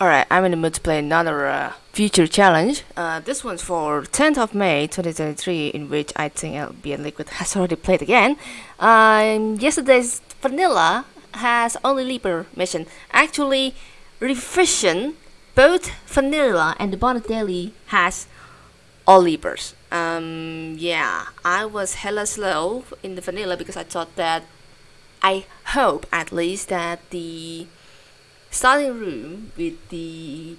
Alright, I'm in the mood to play another uh, future challenge. Uh, this one's for 10th of May 2023, in which I think Albion Liquid has already played again. Um, yesterday's Vanilla has only Leaper mission. Actually, Revision, both Vanilla and the Bonnet Daily has all Leapers. Um, yeah, I was hella slow in the Vanilla because I thought that, I hope at least that the starting room with the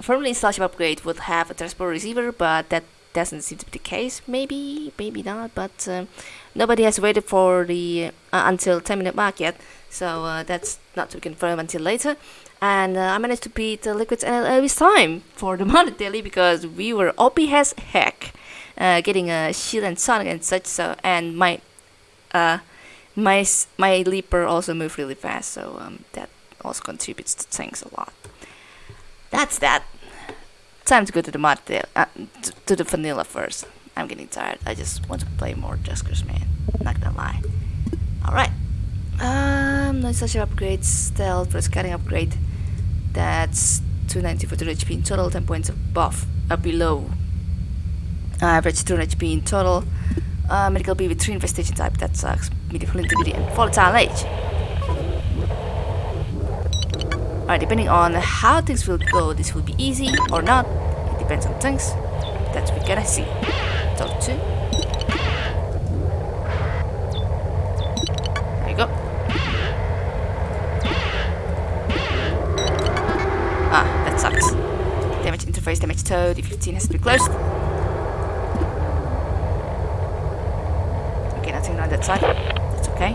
firmly installed upgrade would have a transport receiver, but that doesn't seem to be the case. Maybe, maybe not, but um, nobody has waited for the uh, until 10 minute mark yet, so uh, that's not to confirm until later. And uh, I managed to beat the Liquid's NLA this time for the Monday Daily because we were OP as heck, uh, getting a shield and sonic and such. So and my uh, my my leaper also moved really fast, so um, that also contributes to things a lot. That's that. Time to go to the mod uh, to the vanilla first. I'm getting tired. I just want to play more Duskers, man. Not gonna lie. Alright. Um, no such upgrades. Stealth for scanning upgrade. That's 290 for 200 HP in total, 10 points above, uh, below. Uh, average 200 HP in total. Uh, medical B with 3 infestation type, that sucks. Medical integrity and volatile age. Alright, depending on how things will go, this will be easy or not. It depends on things. That's what we gotta see. Talk to. There you go. Ah, that sucks. Damage interface, damage toad. D15 has to be closed. Okay, nothing on that side. That's okay.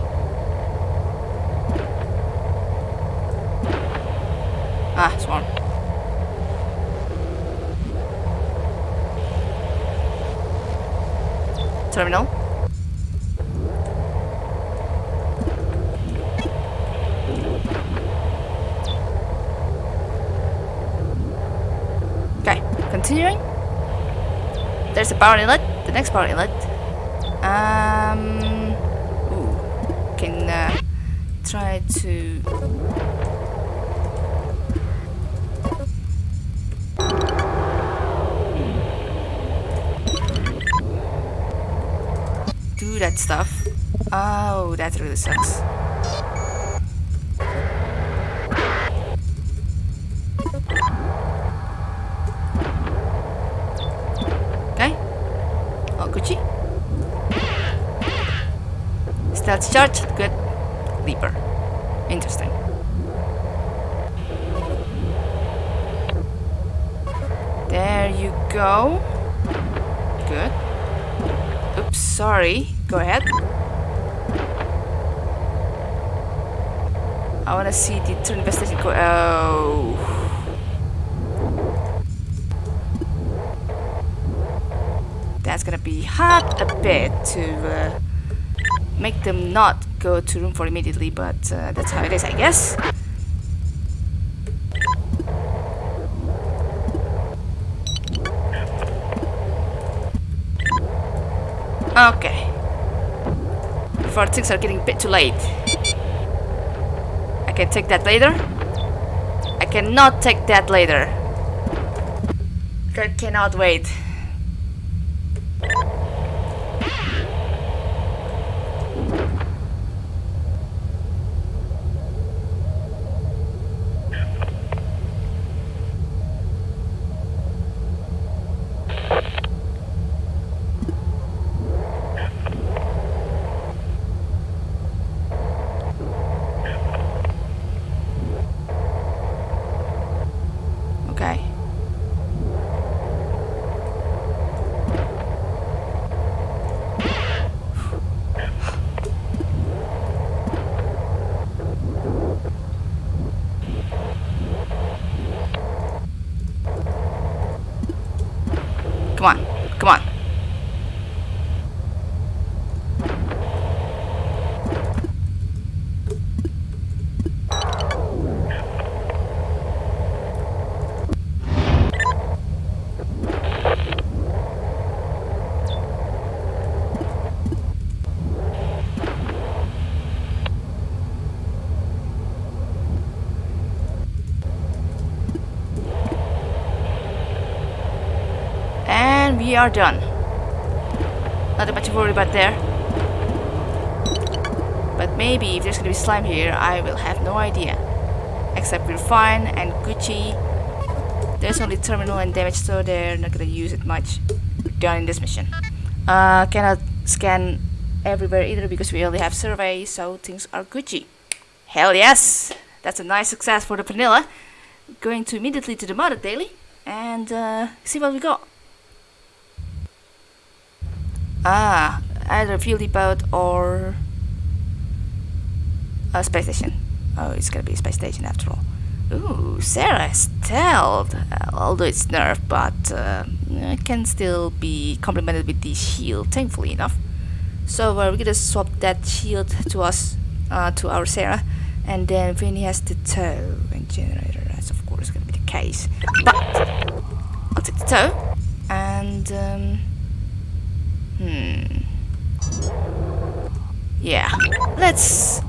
Ah, one. Terminal. Okay, continuing. There's a power inlet. The next power inlet. Um, ooh, can uh, try to that stuff. Oh, that really sucks. Okay. Oh, Gucci. Stealth charge. Good. Leaper. Interesting. There you go. Good. Oops, sorry. Go ahead. I wanna see the turn investigation go- oh. That's gonna be hard a bit to uh, make them not go to room 4 immediately, but uh, that's how it is, I guess. Okay. Things are getting a bit too late. I can take that later. I cannot take that later. I cannot wait. We are done. Nothing much to worry about there. But maybe if there's gonna be slime here, I will have no idea. Except we're fine and Gucci. There's only terminal and damage, so they're not gonna use it much. We're done in this mission. Uh, cannot scan everywhere either because we only have survey, so things are Gucci. Hell yes! That's a nice success for the vanilla. Going to immediately to the mother daily and uh, see what we got. Ah, either fuel depot or a space station. Oh, it's gonna be a space station after all. Ooh, Sarah stealth. Uh, although it's nerfed, but uh, it can still be complemented with the shield, thankfully enough. So uh, we're gonna swap that shield to us, uh, to our Sarah, and then Vinny has the tow and generator. That's of course gonna be the case. But I'll take the tow, and um, hmm, yeah, let's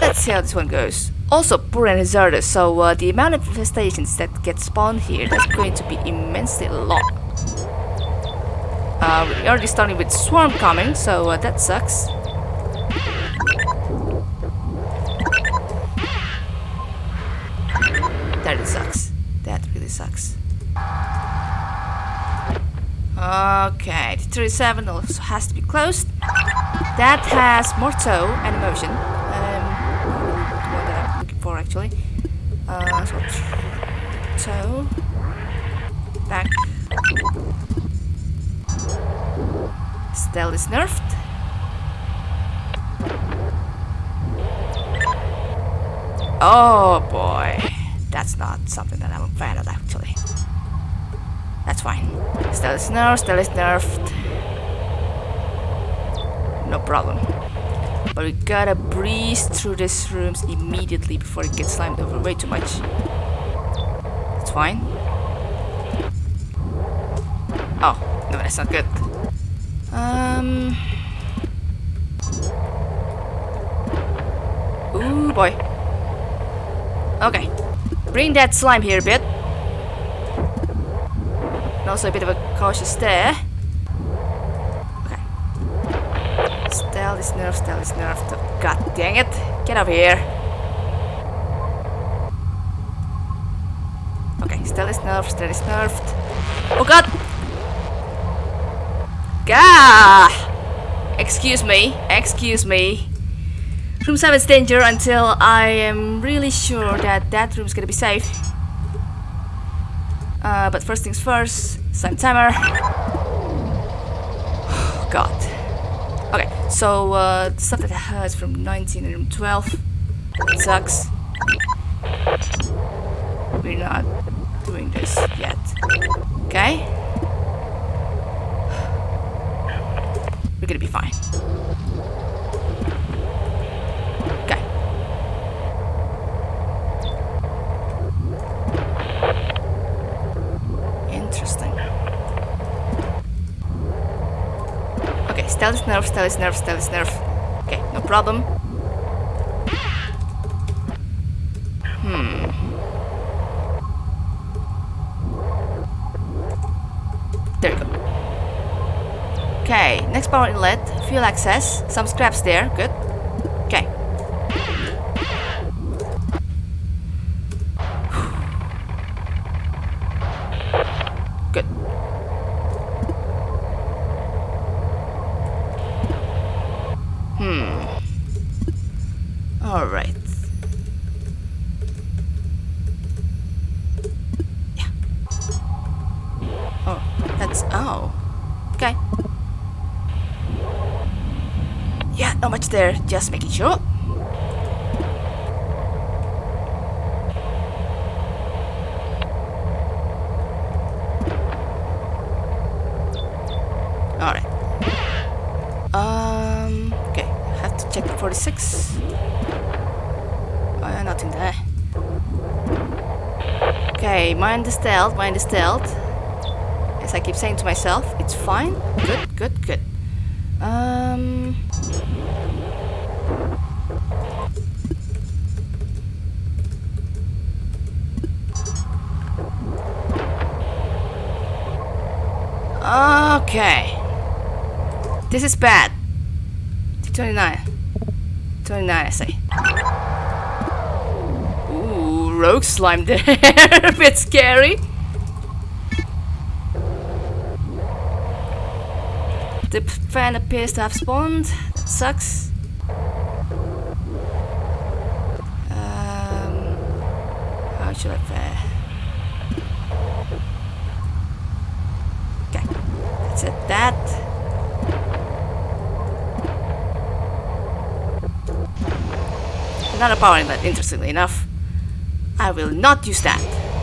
let's see how this one goes. Also, poor and hazardous, so uh, the amount of infestations that get spawned here is going to be immensely long. Uh, we're already starting with Swarm coming, so uh, that sucks. Okay, the 37 also has to be closed. That has more tow and emotion. Um, the one that I'm looking for actually. Uh, so tow. Back. Stealth is nerfed. Oh boy, that's not something that I'm a fan of actually. That's fine. Stealth is nerfed, stealth is nerfed. No problem. But we gotta breeze through these rooms immediately before it gets slimed over way too much. That's fine. Oh, no, that's not good. Um. Ooh, boy. Okay. Bring that slime here a bit. Also a bit of a cautious stare. Okay. Stealth is nerfed, stealth is nerfed. God dang it. Get up here. Okay, stealth is nerfed, stealth is nerfed. Oh god! Gah! Excuse me, excuse me. Room 7 is danger until I am really sure that that room is gonna be safe. Uh, but first things first, slime timer. God. Okay, so uh, the stuff that I heard from 19 and 12 it sucks. We're not doing this yet. Okay? We're gonna be fine. Okay. Interesting. Okay, stealth nerf, stealth nerf, stealth nerf. Okay, no problem. Hmm. There we go. Okay, next power inlet, fuel access, some scraps there, good. Okay. Good. Hmm. Alright. Yeah. Oh. Okay. Yeah, not much there, just making sure. Alright. Um, okay, have to check the 46. Uh, nothing there. Okay, mind the stealth, mind the stealth. I keep saying to myself, it's fine. Good, good, good. Um... Okay. This is bad. 29. 29, I say. Ooh, rogue slime there. A bit scary. The fan appears to have spawned. That sucks. Um, how should I fare? Okay, that's it. That. Another power inlet, interestingly enough. I will not use that.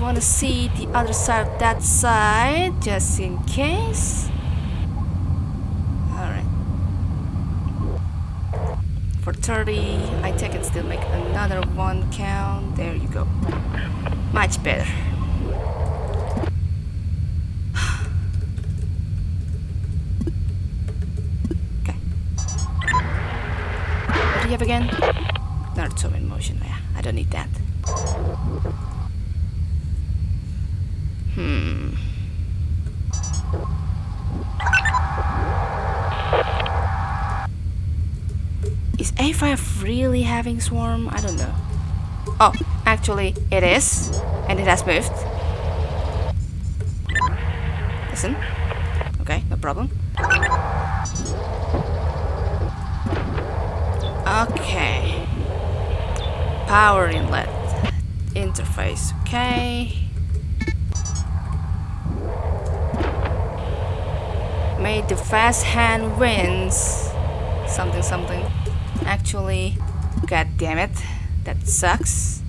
Want to see the other side of that side, just in case. Alright. For 30, I think I can still make another one count. There you go. Much better. okay. What do you have again? Naruto in motion. Yeah, I don't need that. Hmm. Is A5 really having swarm? I don't know. Oh, actually it is. And it has moved. Listen. Okay, no problem. Okay. Power inlet. Interface. Okay. The fast hand wins. Something something. Actually, god damn it. That sucks.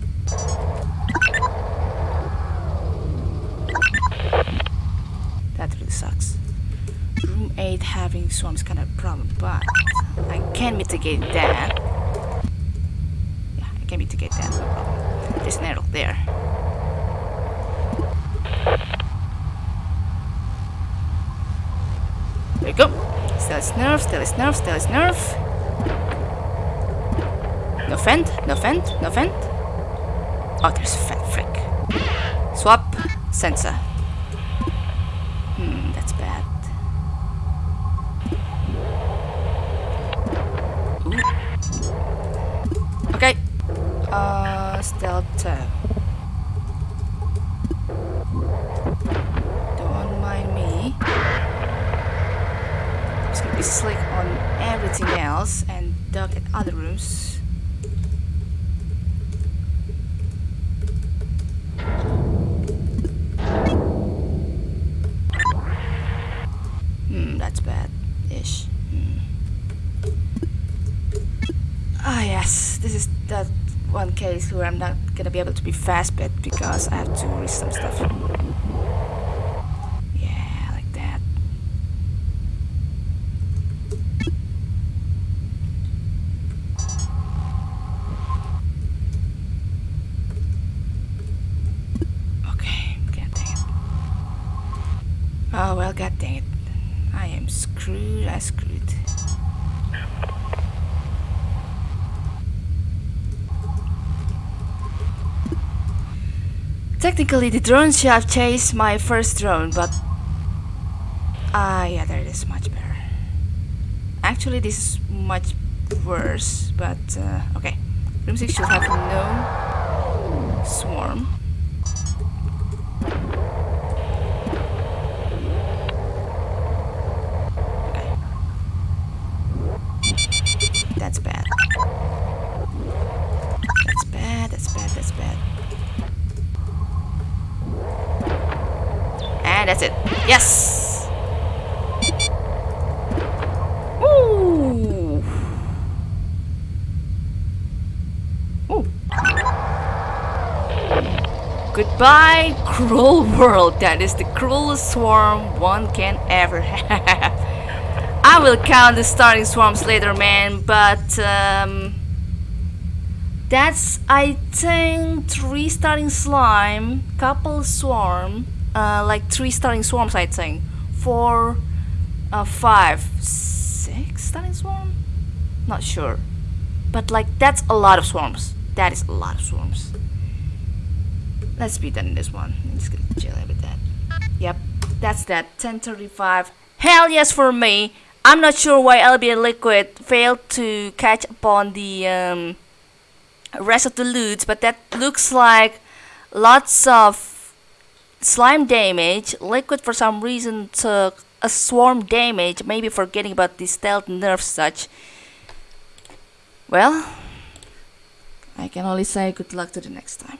That really sucks. Room 8 having swarms kind of problem, but I can mitigate that. Yeah, I can mitigate that, no problem. There's an arrow there. There you go. Still is nerf, still is nerf. No fend, no fend, no fend. Oh, there's fend, frick. Swap, sensor. Hmm, that's bad. Okay. Uh, stealth. uh, Don't mind me. Be slick on everything else and duck at other rooms. Hmm, that's bad-ish. Hmm. Ah, yes, this is that one case where I'm not gonna be able to be fast bit because I have to read some stuff. Yeah, like that. Okay, god dang it. Oh well, god dang it. I am screwed, I screwed. Technically, the drone should have chased my first drone, but... Ah, yeah, there it is, much better. Actually, this is much worse, but... Uh, okay. Room 6 should have no swarm. Okay. That's bad. That's bad, that's bad, that's bad. And that's it. Yes! Ooh! Ooh. Goodbye, cruel world. That is the cruelest swarm one can ever have. I will count the starting swarms later, man, but um, that's I think three starting slime, couple swarm, uh, like three starting swarms. I think four, uh, five, six starting swarm. Not sure. but like that's a lot of swarms that is a lot of swarms let's be done in this one. I'm just gonna chill with that. Yep that's that. 1035 hell yes for me. I'm not sure why LBN Liquid failed to catch upon the um, rest of the loot but that looks like lots of slime damage liquid for some reason took a swarm damage maybe forgetting about the stealth nerf such. Well I can only say good luck to the next time